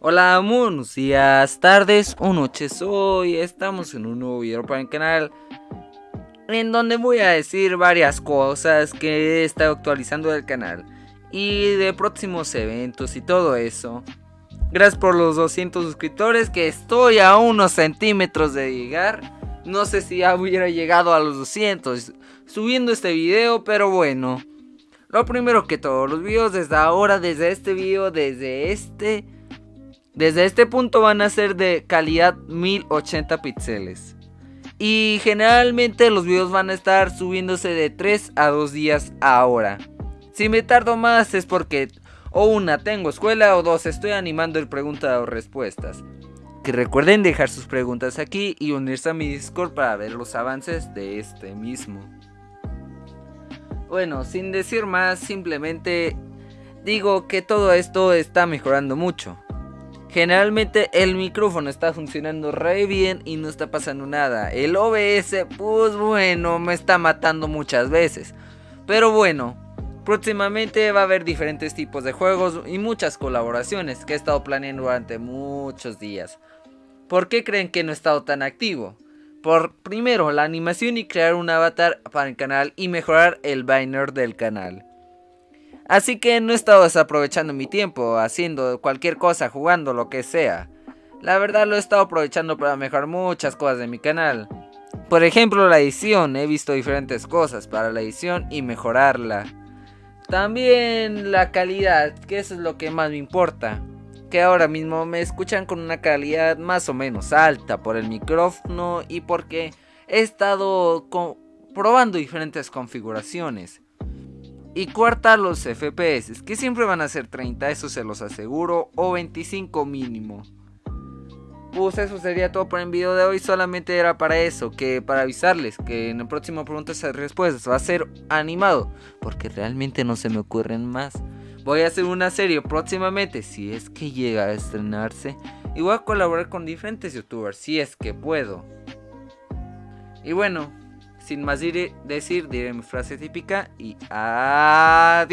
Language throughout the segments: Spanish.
Hola, buenos días, tardes o noches. Hoy estamos en un nuevo video para el canal en donde voy a decir varias cosas que he estado actualizando del canal y de próximos eventos y todo eso. Gracias por los 200 suscriptores que estoy a unos centímetros de llegar. No sé si ya hubiera llegado a los 200 subiendo este video, pero bueno. Lo primero que todos los videos desde ahora, desde este video, desde este... Desde este punto van a ser de calidad 1080 píxeles. Y generalmente los videos van a estar subiéndose de 3 a 2 días ahora. Si me tardo más es porque o una tengo escuela o dos estoy animando el pregunta o respuestas. Que recuerden dejar sus preguntas aquí y unirse a mi Discord para ver los avances de este mismo. Bueno, sin decir más, simplemente digo que todo esto está mejorando mucho. Generalmente el micrófono está funcionando re bien y no está pasando nada. El OBS, pues bueno, me está matando muchas veces. Pero bueno, próximamente va a haber diferentes tipos de juegos y muchas colaboraciones que he estado planeando durante muchos días. ¿Por qué creen que no he estado tan activo? Por primero la animación y crear un avatar para el canal y mejorar el banner del canal. Así que no he estado desaprovechando mi tiempo haciendo cualquier cosa, jugando lo que sea. La verdad lo he estado aprovechando para mejorar muchas cosas de mi canal. Por ejemplo la edición, he visto diferentes cosas para la edición y mejorarla. También la calidad, que eso es lo que más me importa que ahora mismo me escuchan con una calidad más o menos alta por el micrófono y porque he estado probando diferentes configuraciones. Y cuarta los FPS, que siempre van a ser 30, eso se los aseguro, o 25 mínimo. Pues eso sería todo por el video de hoy, solamente era para eso, que para avisarles que en el próximo preguntas y respuestas va a ser animado, porque realmente no se me ocurren más. Voy a hacer una serie próximamente, si es que llega a estrenarse. Y voy a colaborar con diferentes youtubers, si es que puedo. Y bueno, sin más decir, diré mi frase típica y adiós.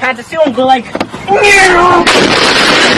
had to like,